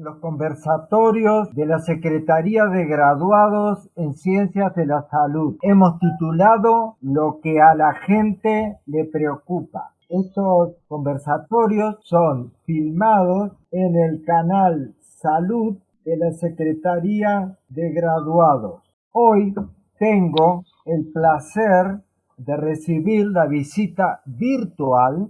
los conversatorios de la Secretaría de Graduados en Ciencias de la Salud. Hemos titulado Lo que a la gente le preocupa. Estos conversatorios son filmados en el canal Salud de la Secretaría de Graduados. Hoy tengo el placer de recibir la visita virtual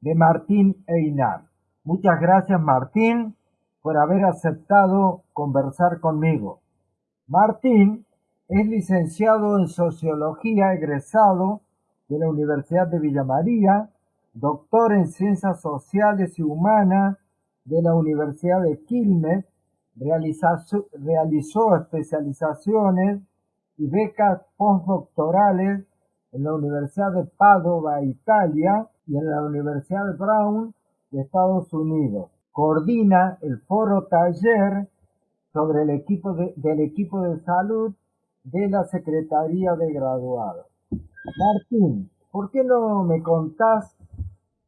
de Martín Einar. Muchas gracias Martín por haber aceptado conversar conmigo. Martín es licenciado en Sociología egresado de la Universidad de Villa María, doctor en Ciencias Sociales y Humanas de la Universidad de Quilmes, realizó especializaciones y becas postdoctorales en la Universidad de Padova, Italia, y en la Universidad de Brown de Estados Unidos. Coordina el foro taller sobre el equipo del equipo de salud de la Secretaría de Graduados. Martín, ¿por qué no me contás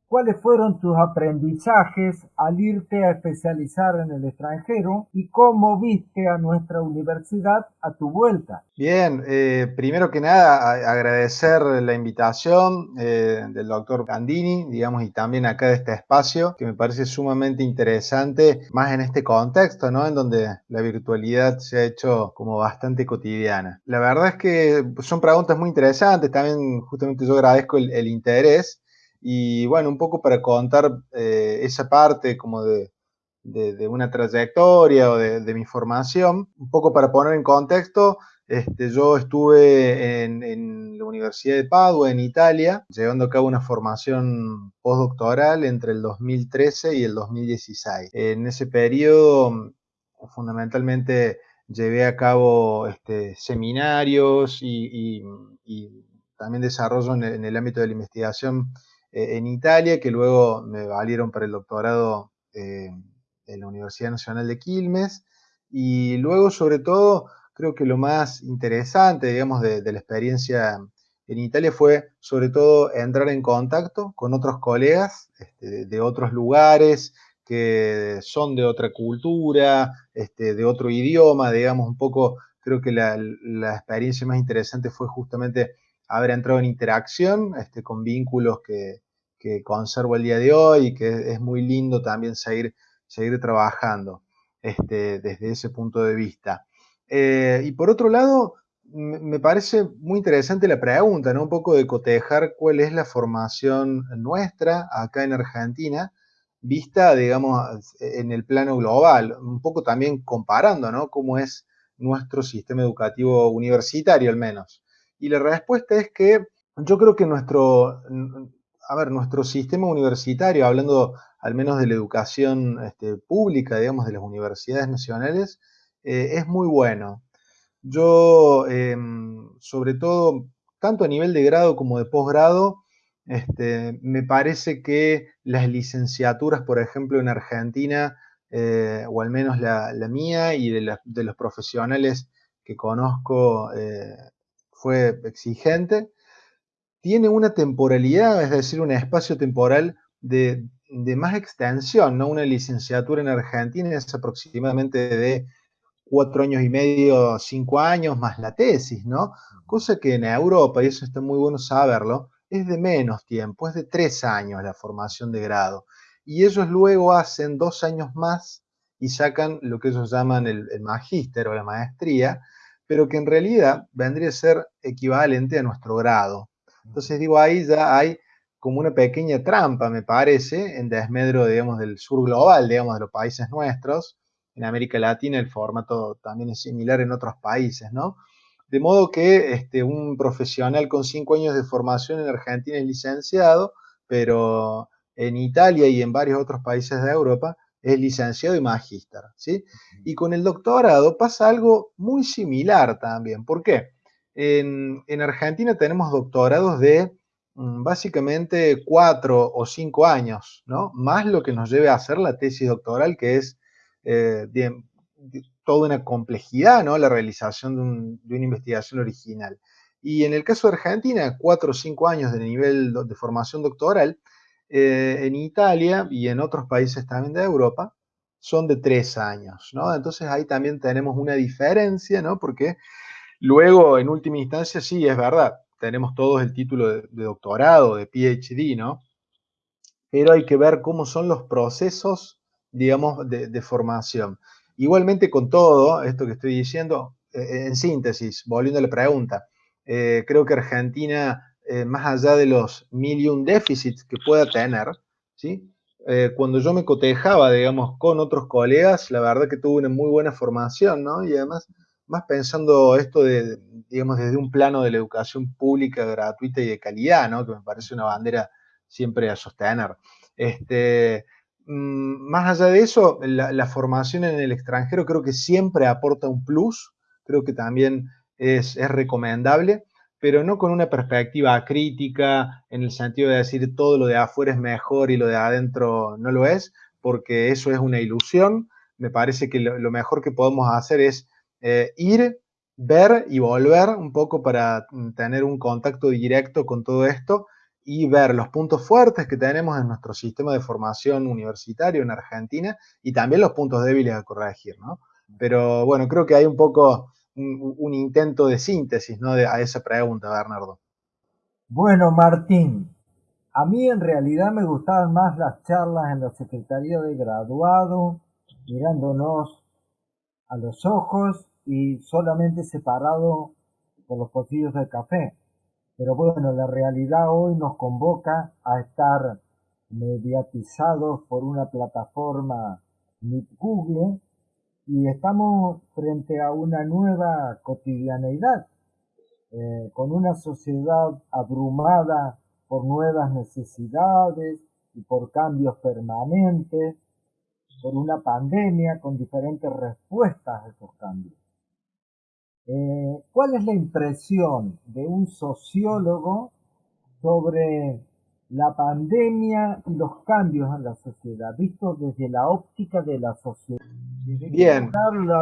¿Cuáles fueron tus aprendizajes al irte a especializar en el extranjero y cómo viste a nuestra universidad a tu vuelta? Bien, eh, primero que nada agradecer la invitación eh, del doctor Candini, digamos, y también acá de este espacio, que me parece sumamente interesante, más en este contexto, ¿no? En donde la virtualidad se ha hecho como bastante cotidiana. La verdad es que son preguntas muy interesantes, también justamente yo agradezco el interés. Y bueno, un poco para contar eh, esa parte como de, una trayectoria o de, mi formación, un poco para poner en contexto, este, yo estuve en, la Universidad de Padua, en Italia, llevando a cabo una formación postdoctoral entre el 2013 y el 2016. En ese periodo, fundamentalmente, llevé a cabo este, seminarios y, también desarrollo en el ámbito de la investigación eh, en Italia, que luego me valieron para el doctorado eh, en la Universidad Nacional de Quilmes. Y luego, sobre todo, creo que lo más interesante, digamos, de, la experiencia en Italia fue, sobre todo, entrar en contacto con otros colegas este, de, otros lugares, que son de otra cultura, este, de otro idioma, digamos, un poco, creo que la, experiencia más interesante fue justamente haber entrado en interacción este, con vínculos que, que conservo el día de hoy y que es muy lindo también seguir, seguir trabajando este, desde ese punto de vista. Eh, y por otro lado, me parece muy interesante la pregunta, ¿no? Un poco de cotejar cuál es la formación nuestra acá en Argentina, vista, digamos, en el plano global, un poco también comparando, ¿no? Cómo es nuestro sistema educativo universitario al menos. Y la respuesta es que yo creo que nuestro, a ver, nuestro sistema universitario, hablando al menos de la educación este, pública, digamos, de las universidades nacionales, eh, es muy bueno. Yo, em, sobre todo, tanto a nivel de grado como de posgrado, este, me parece que las licenciaturas, por ejemplo, en Argentina, eh, o al menos la, mía y de, los profesionales que conozco, eh, fue exigente tiene una temporalidad, es decir, un espacio temporal de, más extensión, ¿no? Una licenciatura en Argentina es aproximadamente de cuatro años y medio, cinco años, más la tesis, ¿no? Cosa que en Europa, y eso está muy bueno saberlo, es de menos tiempo, es de tres años la formación de grado. Y ellos luego hacen dos años más y sacan lo que ellos llaman el, el magíster o la maestría, pero que en realidad vendría a ser equivalente a nuestro grado. Entonces digo, ahí ya hay como una pequeña trampa, me parece, en desmedro, digamos, del sur global, digamos, de los países nuestros. En América Latina el formato también es similar en otros países, ¿no? De modo que este, un profesional con cinco años de formación en Argentina es licenciado, pero en Italia y en varios otros países de Europa es licenciado y magíster, ¿sí? Y con el doctorado pasa algo muy similar también. ¿Por qué? En, Argentina tenemos doctorados de mm, básicamente cuatro o cinco años, ¿no? Más lo que nos lleve a hacer la tesis doctoral, que es eh, toda una complejidad, ¿no? La realización de, una investigación original. Y en el caso de Argentina, cuatro o cinco años de nivel de formación doctoral, eh, en Italia y en otros países también de Europa, son de tres años, ¿no? Entonces ahí también tenemos una diferencia, ¿no? Porque luego, en última instancia, sí, es verdad, tenemos todos el título de, doctorado, de PhD, ¿no? Pero hay que ver cómo son los procesos, digamos, de, formación. Igualmente con todo esto que estoy diciendo, eh, en síntesis, volviendo a la pregunta, eh, creo que Argentina, eh, más allá de los million déficits que pueda tener, ¿sí? cuando yo me cotejaba, digamos, con otros colegas, la verdad que tuve una muy buena formación, ¿no? Y además más pensando esto de, digamos, desde un plano de la educación pública, gratuita y de calidad, ¿no? Que me parece una bandera siempre a sostener. Este, mm, más allá de eso, la, formación en el extranjero creo que siempre aporta un plus, creo que también es, es recomendable, pero no con una perspectiva crítica en el sentido de decir todo lo de afuera es mejor y lo de adentro no lo es, porque eso es una ilusión. Me parece que lo mejor que podemos hacer es eh, ir, ver y volver un poco para mm, tener un contacto directo con todo esto y ver los puntos fuertes que tenemos en nuestro sistema de formación universitario en Argentina y también los puntos débiles a corregir, ¿no? Pero bueno, creo que hay un poco un, intento de síntesis, ¿no? a esa pregunta, Bernardo. Bueno, Martín, a mí en realidad me gustaban más las charlas en la Secretaría de Graduado, mirándonos a los ojos y solamente separado por los pocillos de café. Pero bueno, la realidad hoy nos convoca a estar mediatizados por una plataforma Google y estamos frente a una nueva cotidianeidad, eh, con una sociedad abrumada por nuevas necesidades y por cambios permanentes por una pandemia con diferentes respuestas a esos cambios. Eh, ¿Cuál es la impresión de un sociólogo sobre la pandemia y los cambios en la sociedad, visto desde la óptica de la sociedad? Bien.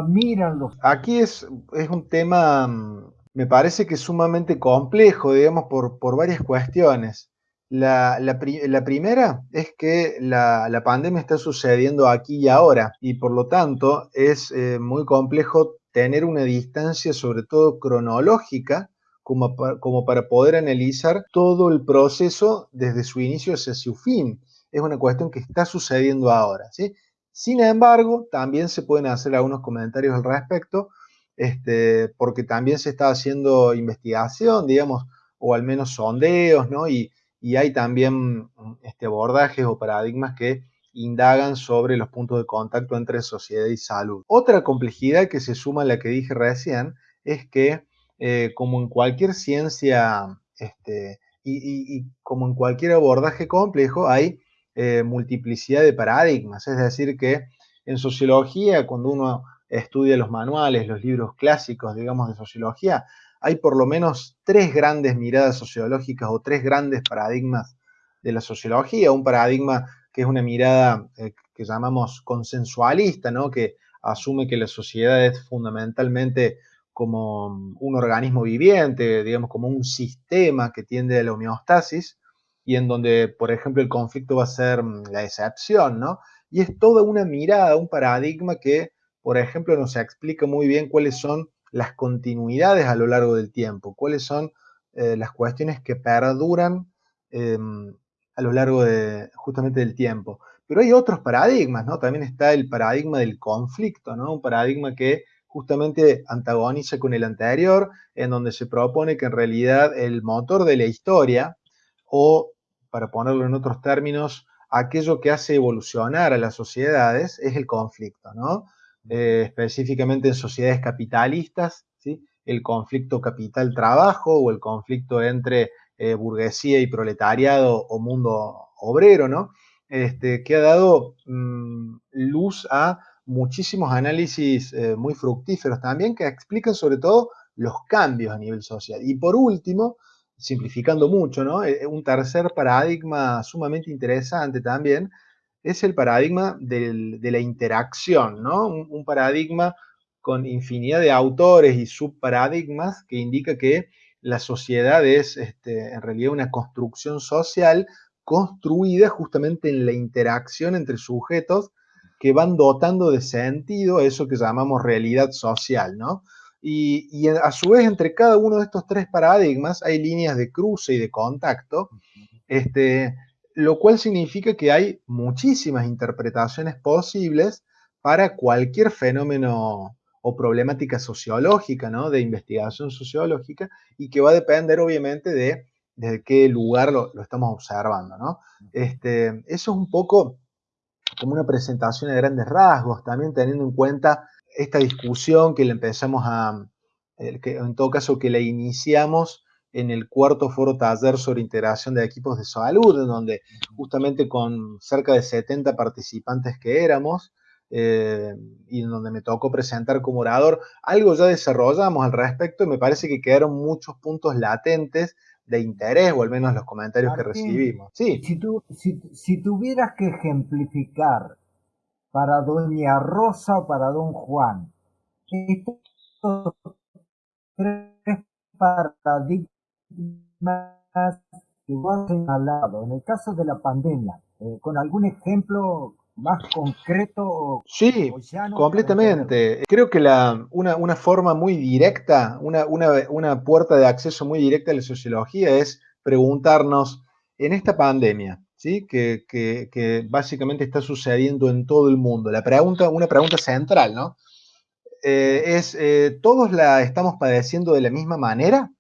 miran los... Aquí es, es un tema, mm, me parece que sumamente complejo, digamos, por, por varias cuestiones. La, primera es que la, pandemia está sucediendo aquí y ahora y por lo tanto es eh, muy complejo tener una distancia, sobre todo cronológica, como, para poder analizar todo el proceso desde su inicio hacia su fin. Es una cuestión que está sucediendo ahora. ¿sí? Sin embargo, también se pueden hacer algunos comentarios al respecto, este, porque también se está haciendo investigación, digamos, o al menos sondeos, ¿no? Y, hay también este, abordajes o paradigmas que indagan sobre los puntos de contacto entre sociedad y salud. Otra complejidad que se suma a la que dije recién es que, eh, como en cualquier ciencia este, y, como en cualquier abordaje complejo, hay eh, multiplicidad de paradigmas. Es decir, que en sociología, cuando uno estudia los manuales, los libros clásicos, digamos, de sociología, hay por lo menos tres grandes miradas sociológicas o tres grandes paradigmas de la sociología. Un paradigma que es una mirada eh, que llamamos consensualista, ¿no? que asume que la sociedad es fundamentalmente como un organismo viviente, digamos, como un sistema que tiende a la homeostasis y en donde, por ejemplo, el conflicto va a ser mm, la excepción, ¿no? Y es toda una mirada, un paradigma que, por ejemplo, nos explica muy bien cuáles son las continuidades a lo largo del tiempo, cuáles son eh, las cuestiones que perduran em, a lo largo de, justamente del tiempo. Pero hay otros paradigmas, ¿no? También está el paradigma del conflicto, ¿no? Un paradigma que justamente antagoniza con el anterior, en donde se propone que en realidad el motor de la historia, o para ponerlo en otros términos, aquello que hace evolucionar a las sociedades es el conflicto, ¿no? Eh, específicamente en sociedades capitalistas, ¿sí? el conflicto capital-trabajo o el conflicto entre eh, burguesía y proletariado o mundo obrero, ¿no? Este, que ha dado mm, luz a muchísimos análisis eh, muy fructíferos también que explican sobre todo los cambios a nivel social. Y por último, simplificando mucho, ¿no? un tercer paradigma sumamente interesante también es el paradigma de la interacción, ¿no? Un, paradigma con infinidad de autores y subparadigmas que indica que la sociedad es este, en realidad una construcción social construida justamente en la interacción entre sujetos que van dotando de sentido eso que llamamos realidad social, ¿no? Y, a su vez, entre cada uno de estos tres paradigmas hay líneas de cruce y de contacto, este, lo cual significa que hay muchísimas interpretaciones posibles para cualquier fenómeno o problemática sociológica, ¿no? De investigación sociológica, y que va a depender, obviamente, de desde qué lugar lo, estamos observando, ¿no? Este, eso es un poco como una presentación de grandes rasgos, también teniendo en cuenta esta discusión que le empezamos a, eh, que en todo caso que la iniciamos en el cuarto foro taller sobre integración de equipos de salud, en donde justamente con cerca de 70 participantes que éramos, eh, y en donde me tocó presentar como orador, algo ya desarrollamos al respecto y me parece que quedaron muchos puntos latentes de interés, o al menos los comentarios que recibimos. Sí. Si, tú, si tuvieras que ejemplificar para doña Rosa o para don Juan. Estos tres paradigmas que vos has lado, en el caso de la pandemia, eh, con algún ejemplo más concreto. Sí, completamente. Creo que la, una, una, forma muy directa, una, una, una puerta de acceso muy directa a la sociología es preguntarnos, en esta pandemia, que, básicamente está sucediendo en todo el mundo. La pregunta, una pregunta central, ¿no? Eh, es, eh, ¿todos la estamos padeciendo de la misma manera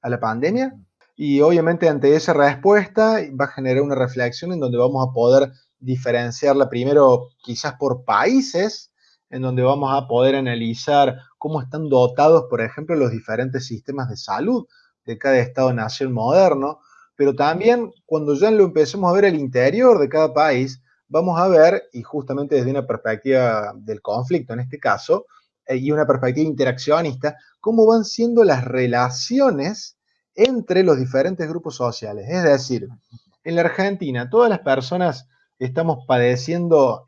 a la pandemia? Y obviamente ante esa respuesta va a generar una reflexión en donde vamos a poder diferenciarla primero quizás por países, en donde vamos a poder analizar cómo están dotados, por ejemplo, los diferentes sistemas de salud de cada Estado-nación moderno, pero también cuando ya lo empecemos a ver el interior de cada país, vamos a ver, y justamente desde una perspectiva del conflicto en este caso, eh, y una perspectiva interaccionista, cómo van siendo las relaciones entre los diferentes grupos sociales. Es decir, en la Argentina, todas las personas estamos padeciendo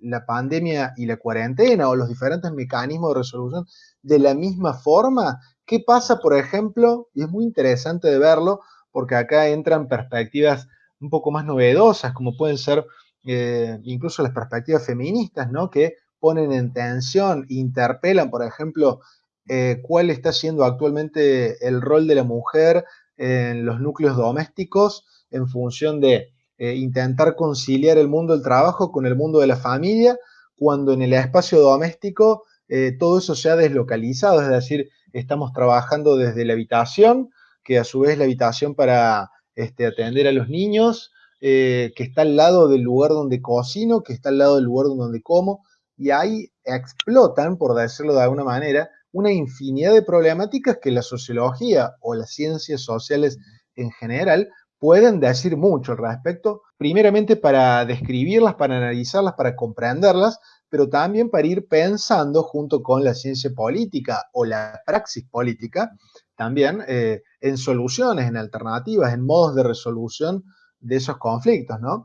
la pandemia y la cuarentena o los diferentes mecanismos de resolución de la misma forma. ¿Qué pasa, por ejemplo? Y es muy interesante de verlo porque acá entran perspectivas un poco más novedosas, como pueden ser eh, incluso las perspectivas feministas, ¿no? Que ponen en tensión, interpelan, por ejemplo, eh, cuál está siendo actualmente el rol de la mujer en los núcleos domésticos en función de eh, intentar conciliar el mundo del trabajo con el mundo de la familia, cuando en el espacio doméstico todo eso se ha deslocalizado, es decir, estamos trabajando desde la habitación, que a su vez la habitación para este, atender a los niños, eh, que está al lado del lugar donde cocino, que está al lado del lugar donde como, y ahí explotan, por decirlo de alguna manera, una infinidad de problemáticas que la sociología o las ciencias sociales en general pueden decir mucho al respecto, primeramente para describirlas, para analizarlas, para comprenderlas, pero también para ir pensando junto con la ciencia política o la praxis política, también eh, en soluciones, en alternativas, en modos de resolución de esos conflictos, ¿no?